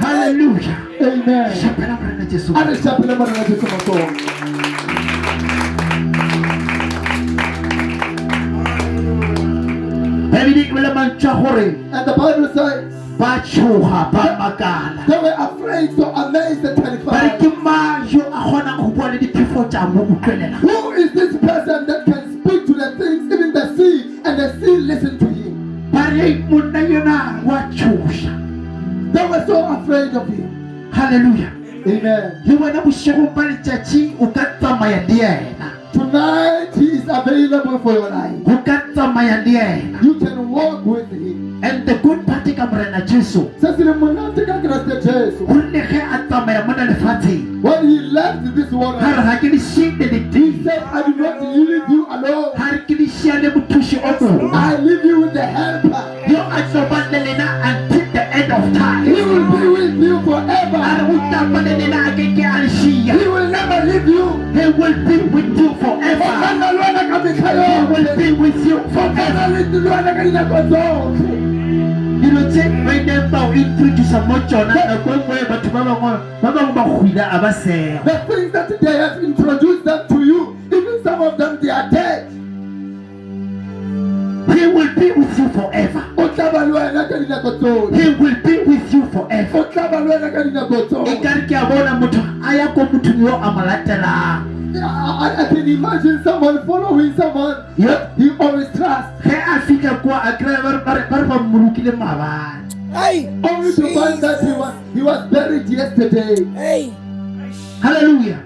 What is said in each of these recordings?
haleluya Amen. shapela morena jesu A re šapele morena Jesu matsogo. bebedi e bele mantšwa gore And the Bible says ba tshoga ba makala they were afraid, so amazed and terrified. ke mang yo a kgonang go bua le diphefo tša mo utlwelela Who is this person that can speak to the things, even the sea, and the sea listen to him? ba re monna yona wa tshoša They were so afraid of him. Hallelujah. Amen. You Chachi, Ukata Tonight he is available for your life. Ukata You can walk with him. And the good party kamrena Jesu. When he left this world. Har hakini shinde. He said, I do not leave you alone. Har mutushi. I leave you with the. He will be with you forever. o tapa le lena a ke ke a le šia He will never leave you. he will be with you forever Okana lwana ka mekgwa he will be with you forever Okana le lwana ka dinako tsotlhe. dilo tse ba ileng introduca mo tsona nako nngwe batho ba bangwe ba bangwe ba hwile a ba sega The things that they have introduced them to you, even some of them they are dead. he will be with you forever O tla ba le wena ka dinako tsotlhe. he will be with you forever. O tla ba le wena ka dinako tsotlhe. kare ke a bona motho a ya ko mothong yo a mo latelang I, can imagine someone following someone. Yep. he always trusts, ge a fitlha kwa a kry-a ba re- ba mmolokile maabane only to find that he was he was buried yesterday. halleluja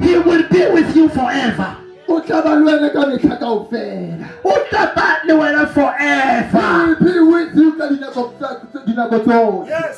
he will be with you forever. O tla ba le wena ka metlha kaofela. o tla ba le wena forever will be with